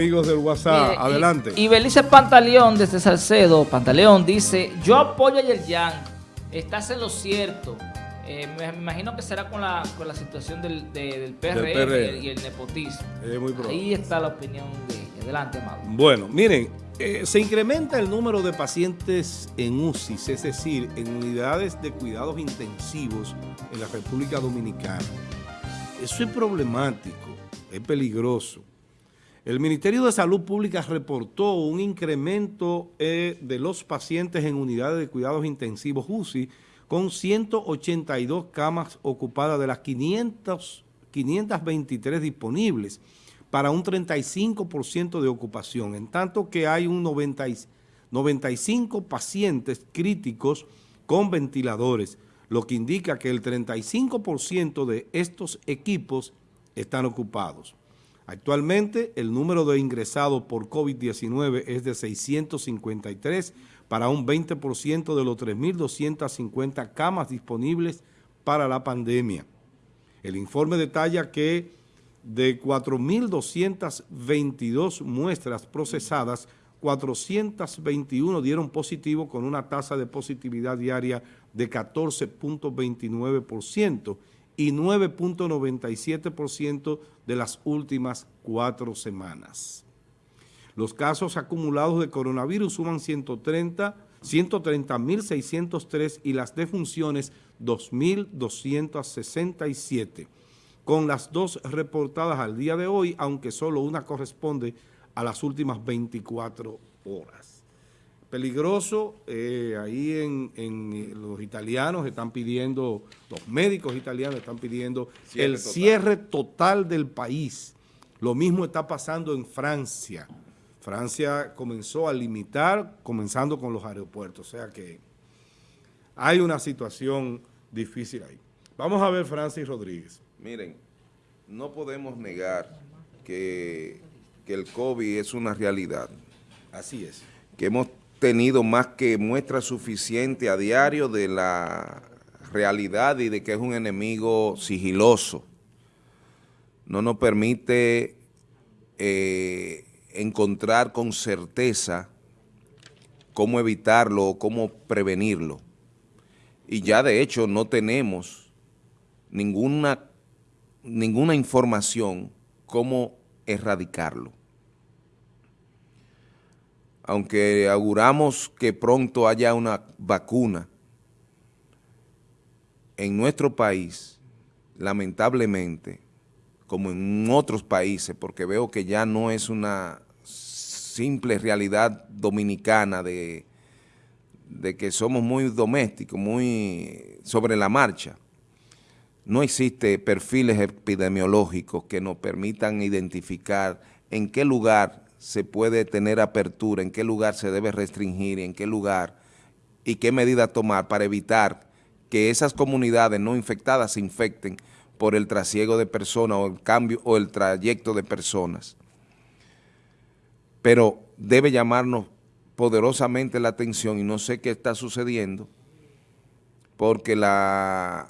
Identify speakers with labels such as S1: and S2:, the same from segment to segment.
S1: Amigos del WhatsApp, adelante.
S2: Y, Belice Pantaleón desde Salcedo, Pantaleón dice, yo apoyo a Yerjan, estás en lo cierto. Eh, me, imagino que será con la, con la situación del, del, PRM, Y, el, nepotismo. Ahí está la opinión de adelante, Amado.
S1: Bueno, miren, eh, se incrementa el número de pacientes en UCI, es decir, en unidades de cuidados intensivos en la República Dominicana. Eso es problemático, es peligroso. El Ministerio de Salud Pública reportó un incremento eh, de los pacientes en unidades de cuidados intensivos UCI con 182 camas ocupadas de las 500, 523 disponibles para un 35% de ocupación, en tanto que hay un 95 pacientes críticos con ventiladores, lo que indica que el 35% de estos equipos están ocupados. Actualmente, el número de ingresados por COVID-19 es de 653 para un 20% de los 3.250 camas disponibles para la pandemia. El informe detalla que de 4.222 muestras procesadas, 421 dieron positivo con una tasa de positividad diaria de 14.29% y 9.97% de las últimas cuatro semanas. Los casos acumulados de coronavirus suman 130 130.603 y las defunciones 2.267, con las dos reportadas al día de hoy, aunque solo una corresponde a las últimas 24 horas peligroso. Eh, ahí en, eh, los italianos están pidiendo, los médicos italianos están pidiendo el cierre total del país. Lo mismo está pasando en Francia. Francia comenzó a limitar, comenzando con los aeropuertos. O sea que hay una situación difícil ahí. Vamos a ver Francis Rodríguez.
S3: Miren, no podemos negar que, que el COVID es una realidad.
S1: Así es.
S3: Que hemos tenido más que muestra suficiente a diario de la realidad y de que es un enemigo sigiloso. No nos permite eh, encontrar con certeza cómo evitarlo o cómo prevenirlo. Y ya de hecho no tenemos ninguna, ninguna información cómo erradicarlo aunque auguramos que pronto haya una vacuna, en nuestro país, lamentablemente, como en otros países, porque veo que ya no es una simple realidad dominicana de, que somos muy domésticos, muy sobre la marcha. No existe perfiles epidemiológicos que nos permitan identificar en qué lugar se puede tener apertura, en qué lugar se debe restringir, en qué lugar y qué medidas tomar para evitar que esas comunidades no infectadas se infecten por el trasiego de personas o el cambio o el trayecto de personas. Pero debe llamarnos poderosamente la atención y no sé qué está sucediendo porque la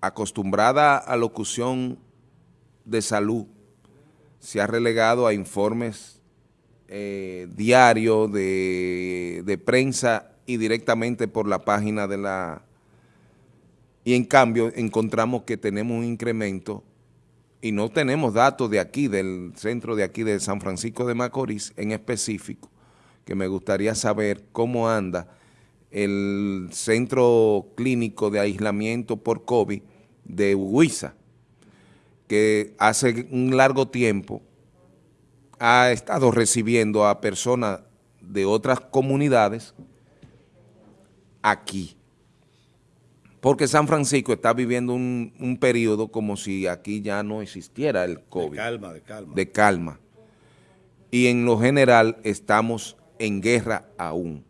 S3: acostumbrada alocución de salud se ha relegado a informes eh, diario de, prensa y directamente por la página de la... Y en cambio encontramos que tenemos un incremento y no tenemos datos de aquí, del centro de aquí de San Francisco de Macorís en específico, que me gustaría saber cómo anda el centro clínico de aislamiento por COVID de Huiza, que hace un largo tiempo ha estado recibiendo a personas de otras comunidades aquí. Porque San Francisco está viviendo un, periodo como si aquí ya no existiera el COVID. De
S1: calma, de calma.
S3: De calma. Y en lo general estamos en guerra aún.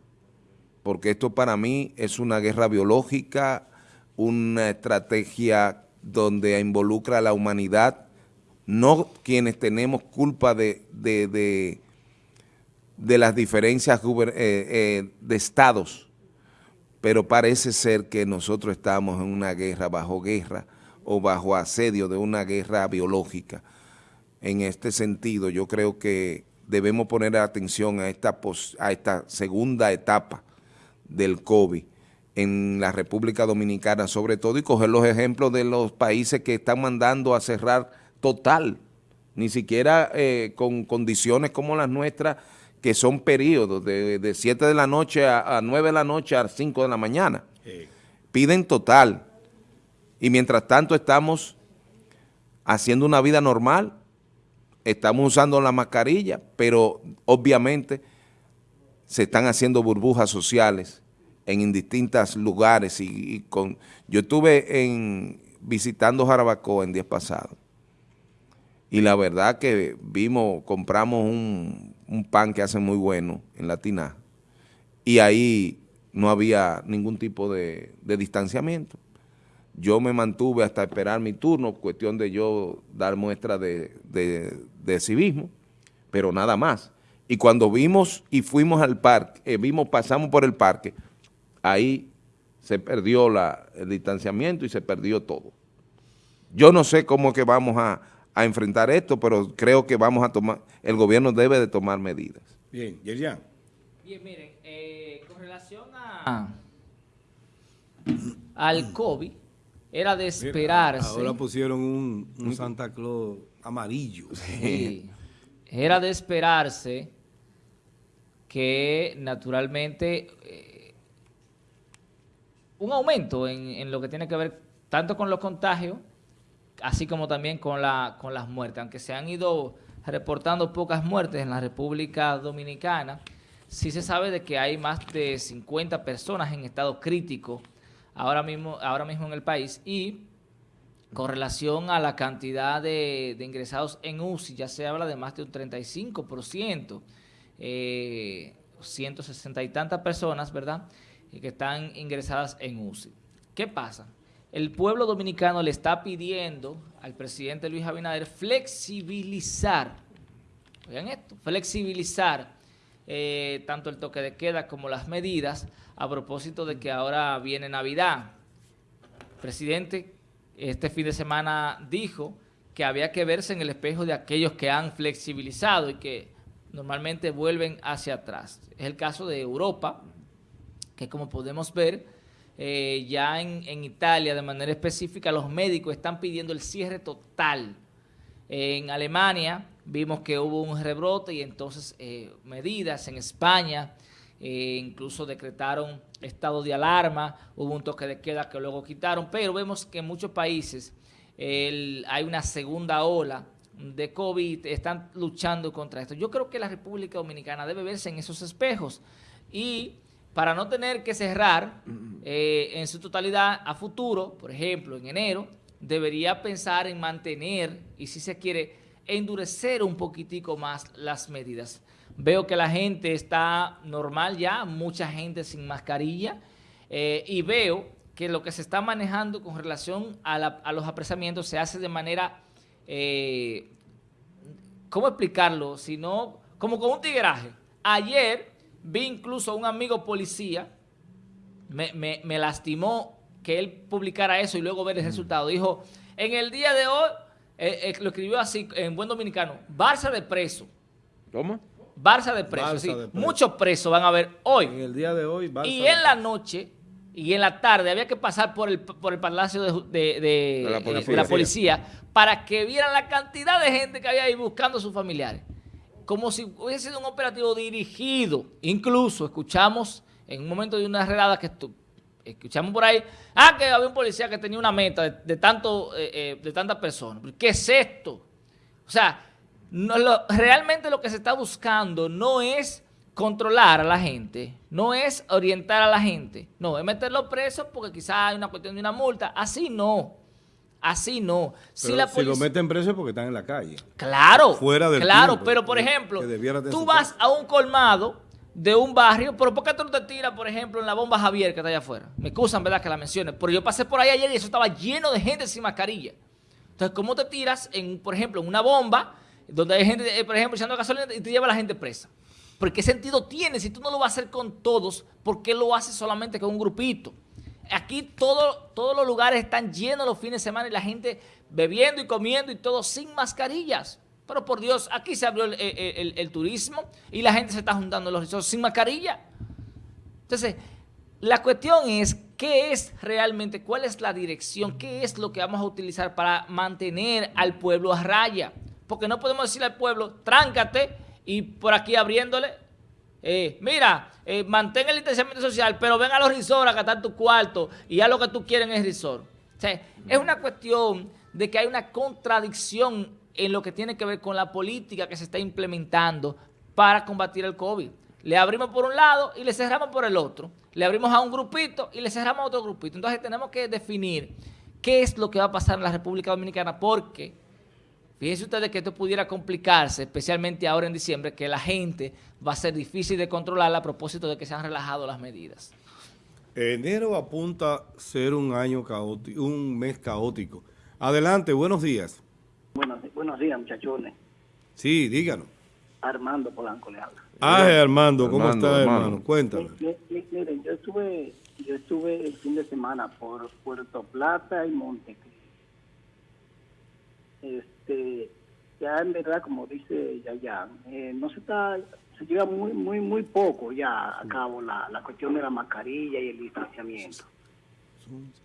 S3: Porque esto para mí es una guerra biológica, una estrategia donde involucra a la humanidad no quienes tenemos culpa de, de, las diferencias eh, eh, de estados, pero parece ser que nosotros estamos en una guerra, bajo guerra o bajo asedio de una guerra biológica. En este sentido, yo creo que debemos poner atención a esta, a esta segunda etapa del COVID en la República Dominicana sobre todo y coger los ejemplos de los países que están mandando a cerrar total, ni siquiera eh, con condiciones como las nuestras que son periodos de, 7 de la noche a, 9 de la noche a 5 de la mañana. Piden total. Y mientras tanto estamos haciendo una vida normal, estamos usando la mascarilla, pero obviamente se están haciendo burbujas sociales en indistintos lugares y, con yo estuve en visitando Jarabacoa en días pasados y la verdad que vimos, compramos un, pan que hace muy bueno en la tina y ahí no había ningún tipo de, distanciamiento. Yo me mantuve hasta esperar mi turno, cuestión de yo dar muestra de, civismo, pero nada más. Y cuando vimos y fuimos al parque, eh, vimos, pasamos por el parque, ahí se perdió la, el distanciamiento y se perdió todo. Yo no sé cómo es que vamos a, a enfrentar esto, pero creo que vamos a tomar, el gobierno debe de tomar medidas.
S1: Bien, Yerian.
S2: Bien, miren, eh, con relación a, al COVID, era de esperarse.
S1: ahora pusieron un, Santa Claus amarillo.
S2: Sí, era de esperarse que naturalmente eh, un aumento en, en lo que tiene que ver tanto con los contagios así como también con, la, con las muertes. Aunque se han ido reportando pocas muertes en la República Dominicana, sí se sabe de que hay más de 50 personas en estado crítico ahora mismo, ahora mismo en el país y con relación a la cantidad de, ingresados en UCI, ya se habla de más de un 35%, eh, 160 y tantas personas, ¿verdad?, que están ingresadas en UCI. ¿Qué pasa? El pueblo dominicano le está pidiendo al presidente Luis Abinader flexibilizar, oigan esto, flexibilizar eh, tanto el toque de queda como las medidas a propósito de que ahora viene Navidad. El presidente este fin de semana dijo que había que verse en el espejo de aquellos que han flexibilizado y que normalmente vuelven hacia atrás. Es el caso de Europa, que como podemos ver, eh, ya en, Italia de manera específica los médicos están pidiendo el cierre total. en Alemania vimos que hubo un rebrote y entonces eh, medidas en España, eh, incluso decretaron estado de alarma, hubo un toque de queda que luego quitaron, pero vemos que en muchos países hay una segunda ola de COVID, están luchando contra esto. Yo creo que la República Dominicana debe verse en esos espejos y para no tener que cerrar eh, en su totalidad a futuro, por ejemplo, en enero, debería pensar en mantener y si se quiere endurecer un poquitico más las medidas. Veo que la gente está normal ya, mucha gente sin mascarilla eh, y veo que lo que se está manejando con relación a, los apresamientos se hace de manera, eh, ¿cómo explicarlo? Sino como con un tigueraje. Ayer Vi incluso a un amigo policía, me, lastimó que él publicara eso y luego ver el mm. resultado. Dijo, en el día de hoy, eh, eh, lo escribió así en buen dominicano, Barça de preso.
S3: ¿Cómo?
S2: Barça de preso, sí. Muchos presos van a ver hoy.
S1: En el día de hoy,
S2: Barça Y en la noche y en la tarde había que pasar por el, por el palacio de, la policía. la policía. para que vieran la cantidad de gente que había ahí buscando a sus familiares como si hubiese sido un operativo dirigido. Incluso escuchamos en un momento de una redada que escuchamos por ahí, ah, que había un policía que tenía una meta de, tanto, eh, eh, de tantas personas. ¿Qué es esto? O sea, realmente lo que se está buscando no es controlar a la gente, no es orientar a la gente, no, es meterlo preso porque quizás hay una cuestión de una multa, así no. Así no.
S1: Si, la lo meten preso porque están en la calle.
S2: Claro. Fuera del Claro, pero por ejemplo, tú vas a un colmado de un barrio, pero ¿por qué tú no te tiras, por ejemplo, en la bomba Javier que está allá afuera? Me excusan, ¿verdad?, que la mencione. Pero yo pasé por ahí ayer y eso estaba lleno de gente sin mascarilla. Entonces, ¿cómo te tiras, en, por ejemplo, en una bomba donde hay gente, eh, por ejemplo, echando gasolina y te lleva a la gente presa? ¿Por qué sentido tiene si tú no lo vas a hacer con todos? ¿Por qué lo haces solamente con un grupito? Aquí todo, todos los lugares están llenos los fines de semana y la gente bebiendo y comiendo y todo sin mascarillas. Pero por Dios, aquí se abrió el, turismo y la gente se está juntando en los resorts sin mascarilla. Entonces, la cuestión es, ¿qué es realmente, cuál es la dirección, qué es lo que vamos a utilizar para mantener al pueblo a raya? Porque no podemos decirle al pueblo, tráncate y por aquí abriéndole, eh, mira, eh, mantén el distanciamiento social, pero ven a los resorts a gastar tu cuarto y haz lo que tú quieres en el resort. O sea, es una cuestión de que hay una contradicción en lo que tiene que ver con la política que se está implementando para combatir el COVID. Le abrimos por un lado y le cerramos por el otro. Le abrimos a un grupito y le cerramos a otro grupito. Entonces tenemos que definir qué es lo que va a pasar en la República Dominicana porque fíjense ustedes que esto pudiera complicarse, especialmente ahora en diciembre, que la gente va a ser difícil de controlar a propósito de que se han relajado las medidas.
S1: Enero apunta a ser un año caótico, un mes caótico. Adelante, buenos días.
S4: Buenos, buenos días, muchachones.
S1: Sí, díganos.
S4: Armando Polanco le habla.
S1: Ah, Armando, ¿cómo está, hermano? Cuéntame.
S4: Miren, yo estuve, yo estuve el fin de semana por Puerto Plata y Montecristo. Este, ya en verdad, como dice Yayan, eh, no se está se lleva muy, muy, muy poco ya a cabo la, la cuestión de la mascarilla y el distanciamiento.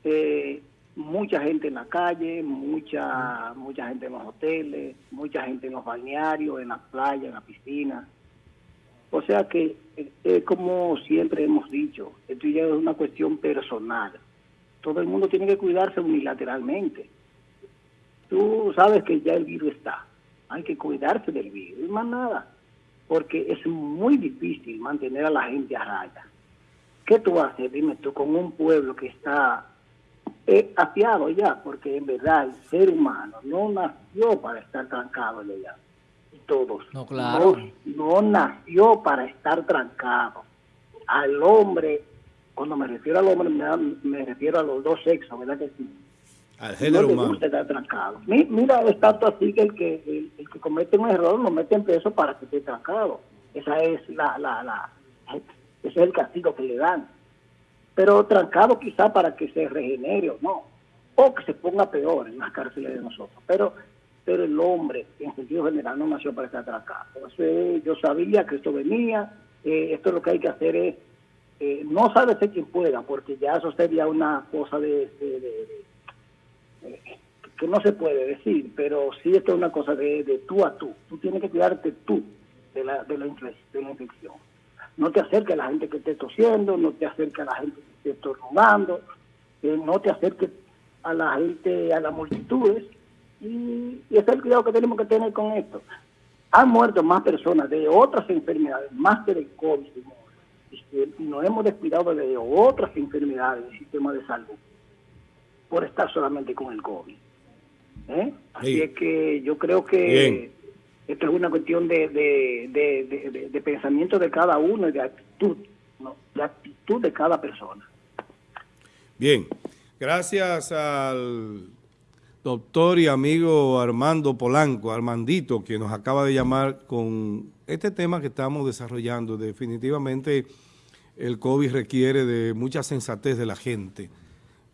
S4: Eh, mucha gente en la calle, mucha, mucha gente en los hoteles, mucha gente en los balnearios, en las playas, en las piscinas. O sea que, eh, como siempre hemos dicho, esto ya es una cuestión personal. Todo el mundo tiene que cuidarse unilateralmente. Tú sabes que ya el virus está. Hay que cuidarse del virus, más nada porque es muy difícil mantener a la gente a raya. ¿Qué tú haces, dime tú, con un pueblo que está eh, afiado ya? Porque en verdad el ser humano no nació para estar trancado ya. Todos.
S2: No, claro.
S4: No, nació para estar trancado. Al hombre, cuando me refiero al hombre, me, me refiero a los dos sexos, ¿verdad que sí?
S1: Al género no humano.
S4: estar trancado. Mira, es tanto así que el que el, que comete un error lo mete preso para que esté trancado. Esa es la, la, la, ese es el castigo que le dan. Pero trancado quizá para que se regenere o no, o que se ponga peor en las cárceles de nosotros. Pero pero el hombre, en sentido general, no nació para estar trancado. Entonces, yo sabía que esto venía, eh, esto lo que hay que hacer es, eh, no sabe ser quien pueda, porque ya eso sería una cosa de que no se puede decir, pero sí esto es una cosa de, de tú a tú. Tú tienes que cuidarte tú de la, de la, infección. No te acerques a la gente que esté tosiendo, no te acerques a la gente que esté estornudando, eh, no te acerques a la gente, a las multitudes. Y, y ese es el cuidado que tenemos que tener con esto. Han muerto más personas de otras enfermedades, más que de COVID, y nos hemos descuidado de otras enfermedades del sistema de salud por estar solamente con el COVID. ¿eh? Así es que yo creo que esto es una cuestión de, de, pensamiento de cada uno y de actitud, de actitud de cada persona.
S1: Bien, gracias al doctor y amigo Armando Polanco, Armandito, que nos acaba de llamar con este tema que estamos desarrollando. Definitivamente el COVID requiere de mucha sensatez de la gente.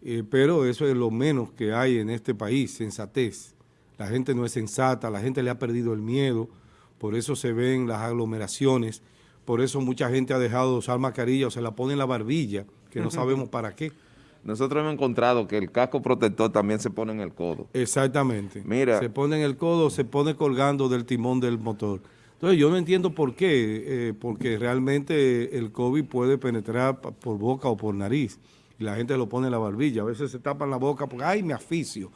S1: Eh, pero eso es lo menos que hay en este país, sensatez. La gente no es sensata, la gente le ha perdido el miedo, por eso se ven las aglomeraciones, por eso mucha gente ha dejado de usar mascarilla o se la pone en la barbilla, que no sabemos para qué.
S3: Nosotros hemos encontrado que el casco protector también se pone en el codo.
S1: Exactamente. Mira. Se pone en el codo, se pone colgando del timón del motor. Entonces yo no entiendo por qué, eh, porque realmente el COVID puede penetrar por boca o por nariz y la gente lo pone en la barbilla. A veces se tapan la boca porque, ay, me aficio.